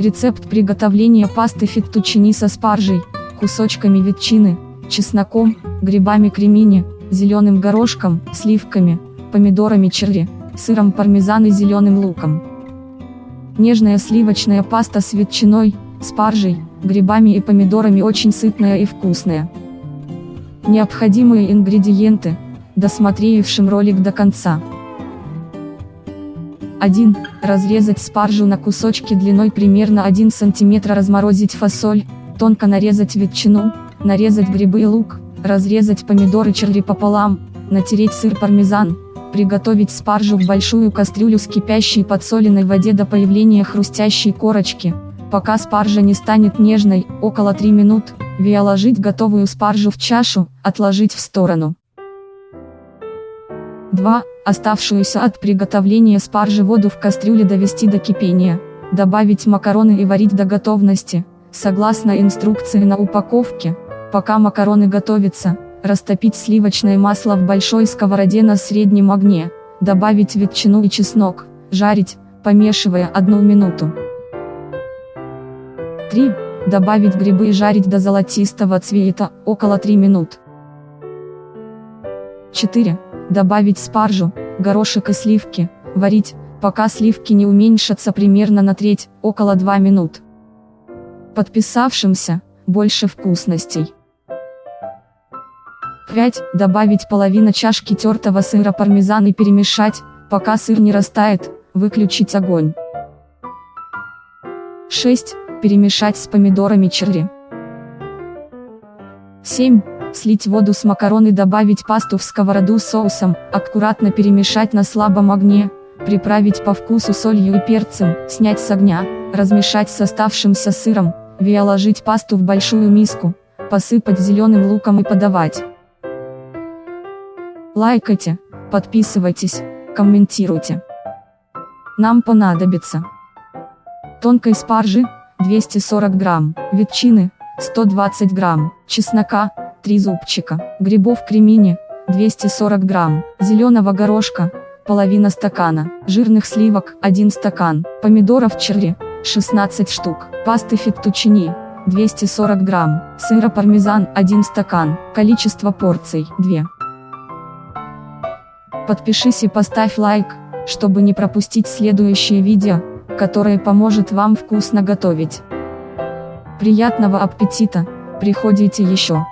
Рецепт приготовления пасты феттучини со спаржей, кусочками ветчины, чесноком, грибами кремини, зеленым горошком, сливками, помидорами черри, сыром пармезан и зеленым луком. Нежная сливочная паста с ветчиной, спаржей, грибами и помидорами очень сытная и вкусная. Необходимые ингредиенты, досмотревшим ролик до конца. 1. Разрезать спаржу на кусочки длиной примерно 1 см разморозить фасоль, тонко нарезать ветчину, нарезать грибы и лук, разрезать помидоры черри пополам, натереть сыр пармезан, приготовить спаржу в большую кастрюлю с кипящей подсоленной воде до появления хрустящей корочки, пока спаржа не станет нежной, около 3 минут, виоложить готовую спаржу в чашу, отложить в сторону. 2. Оставшуюся от приготовления спаржи воду в кастрюле довести до кипения, добавить макароны и варить до готовности, согласно инструкции на упаковке, пока макароны готовятся, растопить сливочное масло в большой сковороде на среднем огне, добавить ветчину и чеснок, жарить, помешивая одну минуту. 3. Добавить грибы и жарить до золотистого цвета, около 3 минут. 4. Добавить спаржу, горошек и сливки, варить, пока сливки не уменьшатся примерно на треть, около 2 минут. Подписавшимся, больше вкусностей. 5. Добавить половину чашки тертого сыра пармезан и перемешать, пока сыр не растает, выключить огонь. 6. Перемешать с помидорами черри. 7. Слить воду с макарон и добавить пасту в сковороду соусом, аккуратно перемешать на слабом огне, приправить по вкусу солью и перцем, снять с огня, размешать с оставшимся сыром, виоложить пасту в большую миску, посыпать зеленым луком и подавать. Лайкайте, подписывайтесь, комментируйте. Нам понадобится тонкой спаржи, 240 грамм, ветчины, 120 грамм, чеснока, 3 зубчика, грибов кремини, 240 грамм, зеленого горошка, половина стакана, жирных сливок, 1 стакан, помидоров черри, 16 штук, пасты феттучини, 240 грамм, сыра пармезан, 1 стакан, количество порций, 2. Подпишись и поставь лайк, чтобы не пропустить следующее видео, которое поможет вам вкусно готовить. Приятного аппетита, приходите еще.